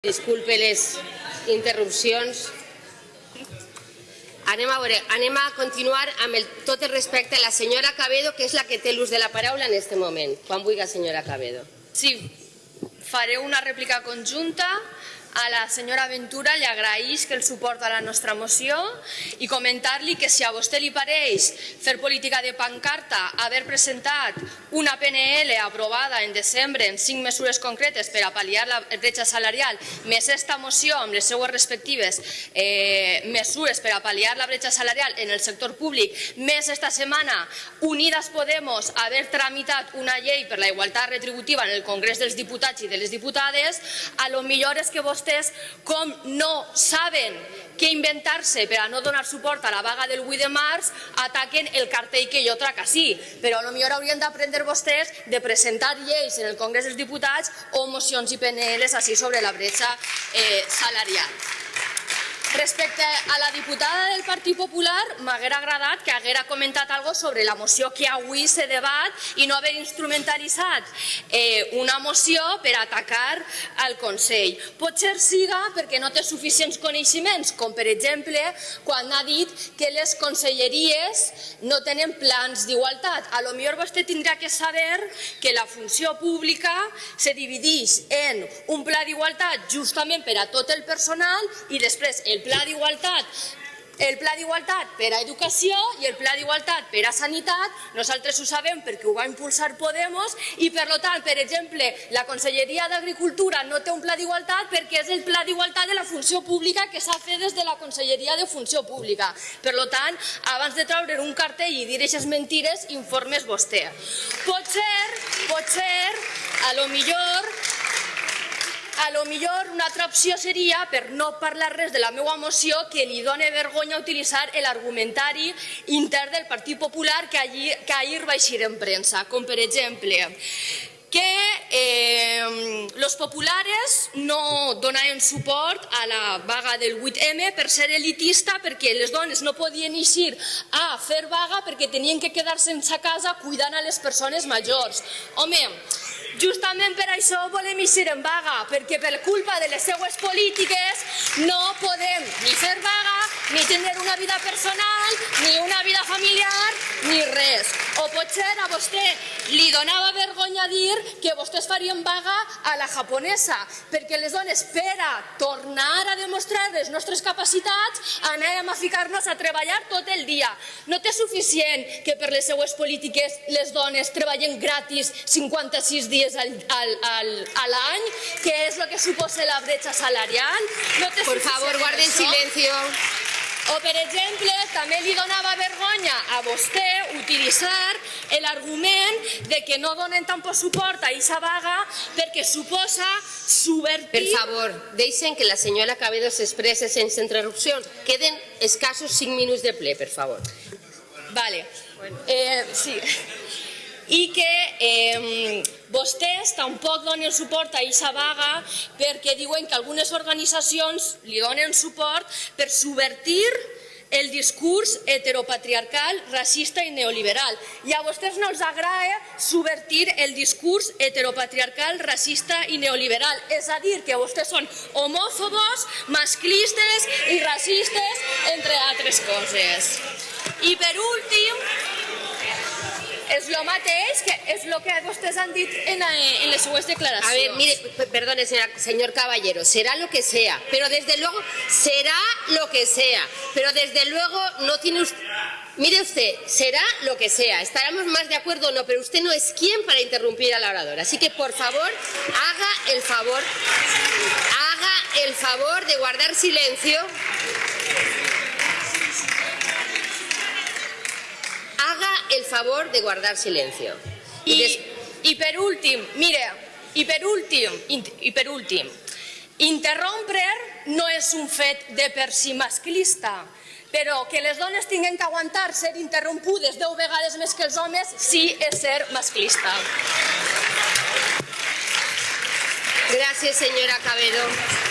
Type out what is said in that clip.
Disculpe les interrupcions. Anem a, veure, anem a continuar amb el, tot el respecte a la senyora Cabedo, que és la que té l'ús de la paraula en aquest moment. Quan vulgui, senyora Cabedo. Sí, faré una rèplica conjunta a la senyora Ventura li agraeix que el suport a la nostra moció i comentar-li que si a vostè li pareix fer política de pancarta haver presentat una PNL aprovada en desembre en cinc mesures concretes per a pal·liar la bretxa salarial més esta moció amb les seues respectives eh, mesures per a pal·liar la bretxa salarial en el sector públic més esta setmana Unidas Podemos haver tramitat una llei per la igualtat retributiva en el Congrés dels Diputats i de les Diputades a lo millor és que vostè vostès com no saben què inventar-se per a no donar suport a la vaga del 8 de març, ataquen el cartell que jo trac així. Però potser haurien d'aprendre vostès de presentar lleis en el Congrés dels Diputats o mocions i PNLs així sobre la bretxa eh, salarial. Respecte a la diputada del Partit Popular, m'haguera agradat que haguera comentat algo sobre la moció que avui se debat i no haver instrumentalitzat eh, una moció per atacar al Consell. Potser siga perquè no té suficients coneixements, com per exemple quan ha dit que les conselleries no tenen plans d'igualtat. A lo millor vostè tindrà que saber que la funció pública se divideix en un pla d'igualtat justament per a tot el personal i després el pla d'igualtat el pla d'igualtat per a educació i el pla d'igualtat per a sanitat, nosaltres ho sabem perquè ho va impulsar Podemos i per tant, per exemple, la Conselleria d'Agricultura no té un pla d'igualtat perquè és el pla d'igualtat de la funció pública que s'ha fet des de la Conselleria de Funció Pública. Per tant, abans de treure un cartell i dir aquestes mentires, informes vostè. Potser, potser, a lo millor a lo millor una altra opció seria, per no parlar res de la meva moció, que li doni vergonya utilitzar l'argumentari intern del Partit Popular que, allí, que ahir va eixir en premsa, com per exemple que eh, los populares no donaven suport a la vaga del 8M per ser elitista, perquè les dones no podien eixir a fer vaga perquè tenien que quedar-se a casa cuidant a les persones majors. Home, Justament per això volem eixir en vaga, perquè per culpa de les seues polítiques no podem ni fer vaga, ni tenir una vida personal, ni una vida familiar, ni res. O potser a vostè li donava vergonya dir que vostès farien vaga a la japonesa, perquè les dones, per a tornar a demostrar les nostres capacitats, anàvem a ficar-nos a treballar tot el dia. No té suficient que per les seues polítiques les dones treballen gratis 56 dies al, al, al, a l'any, que és el que suposa la bretxa salarial. No Por favor, guarden silencio. O, per exemple, també li donava vergonya a vostè utilitzar l'argument de que no donen tampoc suport a aquesta vaga perquè suposa subvertir... Per favor, deixen que la senyora Cabedo s'expresse sense interrupcions. Queden escassos 5 minuts de ple, per favor. Vale. Eh, sí i que eh, vostès tampoc donen suport a aquesta vaga perquè diuen que algunes organitzacions li donen suport per subvertir el discurs heteropatriarcal, racista i neoliberal. I a vostès no els agrada subvertir el discurs heteropatriarcal, racista i neoliberal. És a dir, que vostès són homòfobos, masclistes i racistes, entre altres coses. I per últim, és el mateix que és el que vostès han dit en, en les seues. A ver, mire, perdone, señor Caballero, será lo que sea, pero desde luego será lo que sea, pero desde luego no tiene usted... Mire usted, será lo que sea, estaremos más de acuerdo o no, pero usted no es quien para interrumpir al orador. Así que, por favor, haga el favor, haga el favor de guardar silencio. El favor de guardar silencio. I, i per últim, mira, i per últim, i per últim, interrompre no és un fet de per si masclista, però que les dones tinguin que aguantar ser interrompudes deu vegades més que els homes sí és ser masclista. Gràcies, senyora Cabedo.